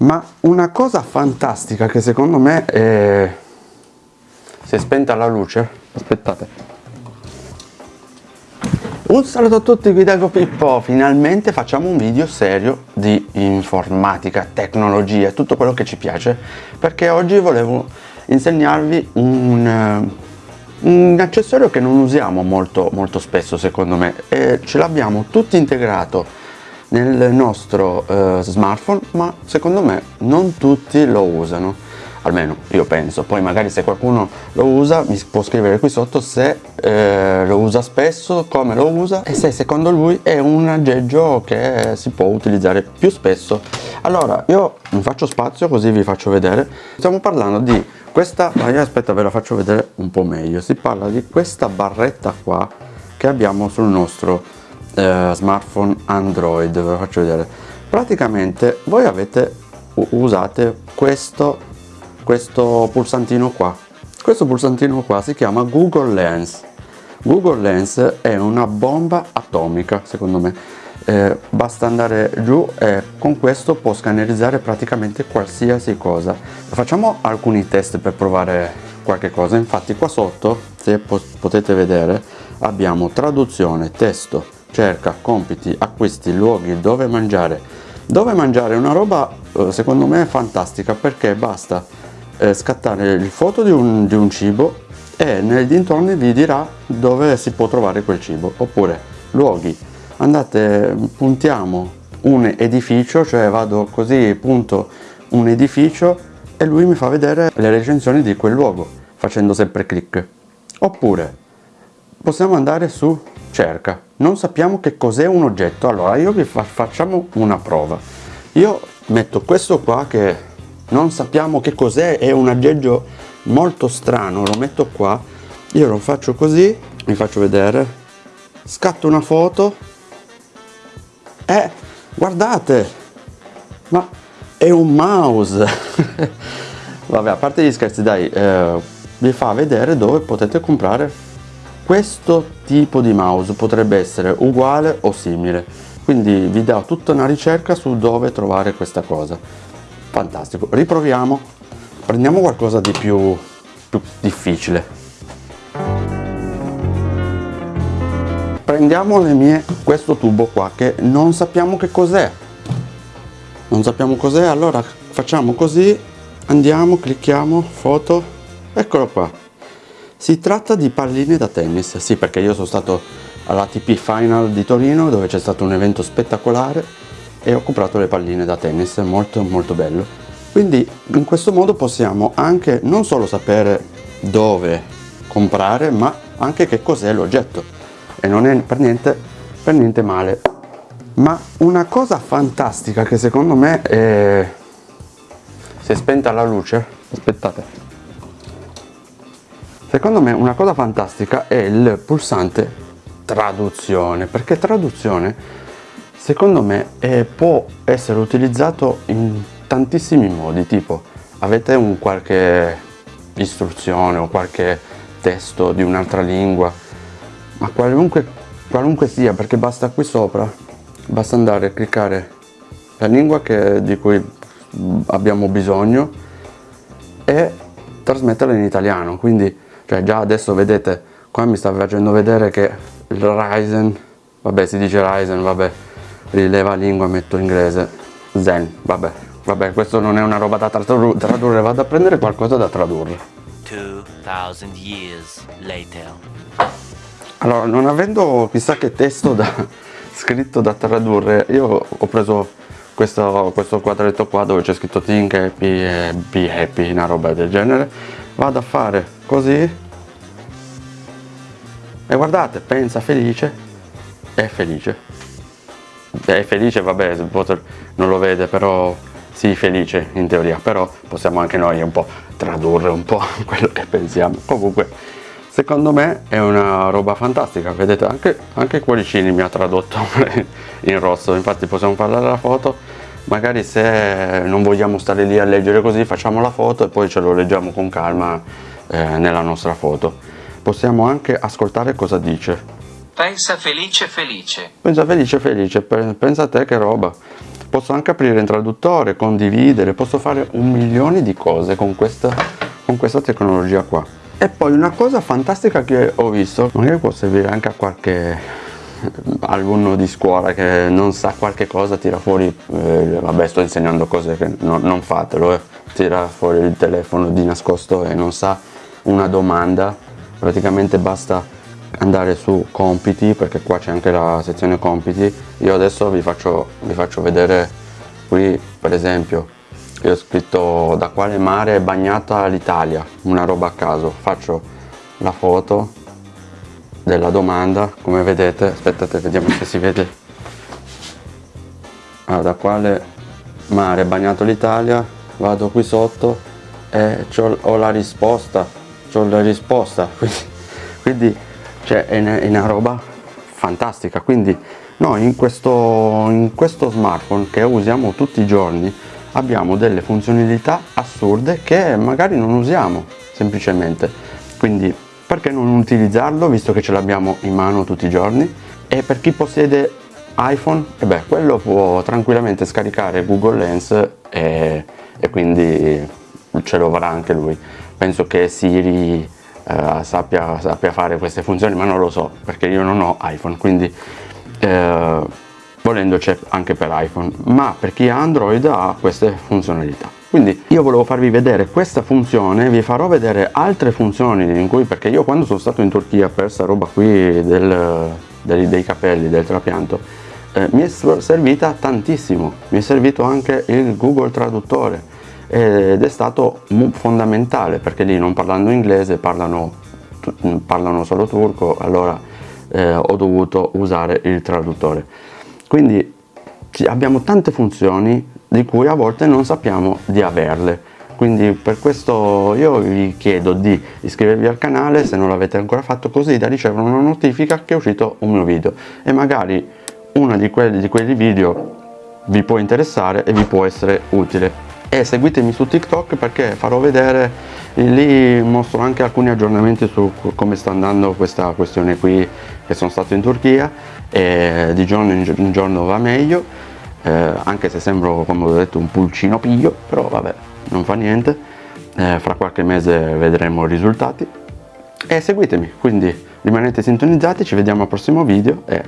Ma una cosa fantastica che secondo me è... Si è spenta la luce? Aspettate. Un saluto a tutti, qui Dago Pippo. Finalmente facciamo un video serio di informatica, tecnologia, tutto quello che ci piace. Perché oggi volevo insegnarvi un, eh, un accessorio che non usiamo molto, molto spesso secondo me. E ce l'abbiamo tutti integrato nel nostro uh, smartphone ma secondo me non tutti lo usano. Almeno io penso. Poi magari se qualcuno lo usa mi può scrivere qui sotto se eh, lo usa spesso come lo usa e se secondo lui è un aggeggio che si può utilizzare più spesso. Allora io mi faccio spazio così vi faccio vedere. Stiamo parlando di questa aspetta ve la faccio vedere un po' meglio. Si parla di questa barretta qua che abbiamo sul nostro eh, smartphone Android ve lo faccio vedere. Praticamente voi avete usate questo questo pulsantino qua. Questo pulsantino qua si chiama Google Lens. Google Lens è una bomba atomica secondo me. Eh, basta andare giù e con questo può scannerizzare praticamente qualsiasi cosa. Facciamo alcuni test per provare qualche cosa. Infatti qua sotto se potete vedere abbiamo traduzione testo cerca compiti, acquisti, luoghi, dove mangiare. Dove mangiare è una roba eh, secondo me fantastica perché basta eh, scattare il foto di un, di un cibo e nei dintorni vi dirà dove si può trovare quel cibo. Oppure luoghi, andate, puntiamo un edificio, cioè vado così, punto un edificio e lui mi fa vedere le recensioni di quel luogo facendo sempre clic. Oppure possiamo andare su cerca. Non sappiamo che cos'è un oggetto. Allora io vi fa facciamo una prova. Io metto questo qua che non sappiamo che cos'è è un aggeggio molto strano lo metto qua. Io lo faccio così vi faccio vedere. Scatto una foto. E guardate! Ma è un mouse! Vabbè a parte gli scherzi dai eh, vi fa vedere dove potete comprare questo tipo di mouse potrebbe essere uguale o simile. Quindi vi do tutta una ricerca su dove trovare questa cosa. Fantastico. Riproviamo. Prendiamo qualcosa di più, più difficile. Prendiamo le mie questo tubo qua che non sappiamo che cos'è. Non sappiamo cos'è allora facciamo così. Andiamo clicchiamo foto. Eccolo qua si tratta di palline da tennis, sì perché io sono stato all'ATP Final di Torino dove c'è stato un evento spettacolare e ho comprato le palline da tennis, molto molto bello. Quindi in questo modo possiamo anche non solo sapere dove comprare ma anche che cos'è l'oggetto e non è per niente, per niente male. Ma una cosa fantastica che secondo me è... si è spenta la luce, aspettate Secondo me una cosa fantastica è il pulsante traduzione, perché traduzione secondo me è, può essere utilizzato in tantissimi modi, tipo avete un qualche istruzione o qualche testo di un'altra lingua, ma qualunque, qualunque sia, perché basta qui sopra, basta andare a cliccare la lingua che, di cui abbiamo bisogno e trasmetterla in italiano, quindi cioè già adesso vedete qua mi sta facendo vedere che il Ryzen vabbè si dice Ryzen vabbè rileva lingua metto inglese Zen vabbè vabbè questo non è una roba da tradurre vado a prendere qualcosa da tradurre. 2000 years later. Allora non avendo chissà che testo da, scritto da tradurre io ho preso questo, questo quadretto qua dove c'è scritto think happy e be happy una roba del genere. Vado a fare così e guardate pensa felice. È felice. È felice vabbè non lo vede però sì felice in teoria. Però possiamo anche noi un po' tradurre un po' quello che pensiamo. Comunque secondo me è una roba fantastica. Vedete anche, anche cuoricini mi ha tradotto in rosso. Infatti possiamo parlare della foto. Magari se non vogliamo stare lì a leggere così facciamo la foto e poi ce lo leggiamo con calma eh, nella nostra foto possiamo anche ascoltare cosa dice. Pensa felice felice. Pensa felice felice, pensa a te che roba. posso anche aprire il traduttore condividere posso fare un milione di cose con questa con questa tecnologia qua e poi una cosa fantastica che ho visto magari può servire anche a qualche alunno di scuola che non sa qualche cosa tira fuori eh, vabbè sto insegnando cose che no, non fatelo eh. tira fuori il telefono di nascosto e non sa una domanda praticamente basta andare su compiti perché qua c'è anche la sezione compiti. Io adesso vi faccio, vi faccio vedere qui per esempio io ho scritto da quale mare è bagnata l'Italia? una roba a caso. Faccio la foto della domanda come vedete aspettate vediamo se si vede. Ah, da quale mare è bagnato l'Italia? Vado qui sotto e ho la risposta ho la risposta quindi, quindi cioè è una, è una roba fantastica. Quindi noi in questo, in questo smartphone che usiamo tutti i giorni abbiamo delle funzionalità assurde che magari non usiamo semplicemente. Quindi perché non utilizzarlo visto che ce l'abbiamo in mano tutti i giorni? E per chi possiede iPhone? E beh quello può tranquillamente scaricare Google Lens e, e quindi ce lo avrà anche lui penso che Siri eh, sappia, sappia, fare queste funzioni ma non lo so perché io non ho iPhone quindi eh, volendo c'è anche per iPhone ma per chi ha Android ha queste funzionalità. Quindi io volevo farvi vedere questa funzione vi farò vedere altre funzioni in cui perché io quando sono stato in Turchia per questa roba qui del, dei, dei capelli del trapianto eh, mi è servita tantissimo. Mi è servito anche il Google traduttore ed è stato fondamentale perché lì non parlando inglese parlano, parlano solo turco allora eh, ho dovuto usare il traduttore. Quindi abbiamo tante funzioni di cui a volte non sappiamo di averle. Quindi per questo io vi chiedo di iscrivervi al canale se non l'avete ancora fatto così da ricevere una notifica che è uscito un mio video. E magari uno di quelli, di quelli video vi può interessare e vi può essere utile e seguitemi su TikTok perché farò vedere lì mostro anche alcuni aggiornamenti su come sta andando questa questione qui che sono stato in Turchia. E di giorno in giorno va meglio eh, anche se sembro come ho detto un pulcino piglio però vabbè non fa niente. Eh, fra qualche mese vedremo i risultati. E seguitemi quindi rimanete sintonizzati ci vediamo al prossimo video e